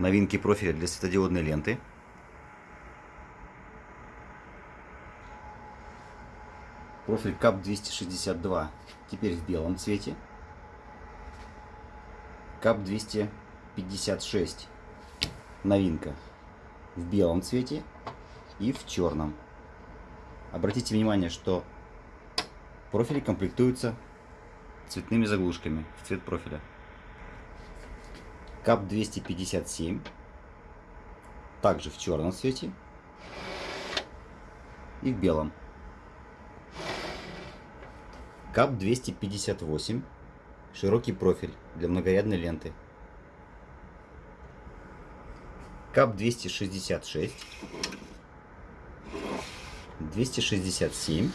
Новинки профиля для светодиодной ленты. Профиль КАП 262 теперь в белом цвете. КАП 256 новинка в белом цвете и в черном. Обратите внимание, что профили комплектуются цветными заглушками в цвет профиля. КАП 257 также в черном цвете и в белом. КАП 258 широкий профиль для многорядной ленты. КАП 266 267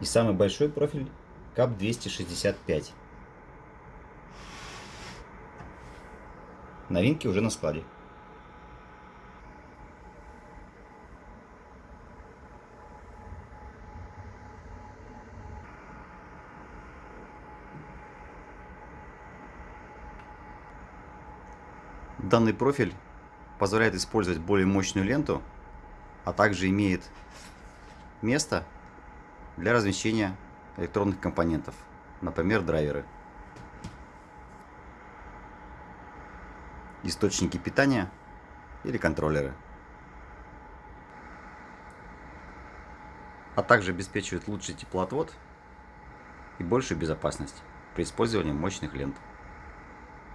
и самый большой профиль КАП 265 новинки уже на складе. Данный профиль позволяет использовать более мощную ленту, а также имеет место для размещения электронных компонентов, например, драйверы, источники питания или контроллеры. А также обеспечивает лучший теплоотвод и большую безопасность при использовании мощных лент.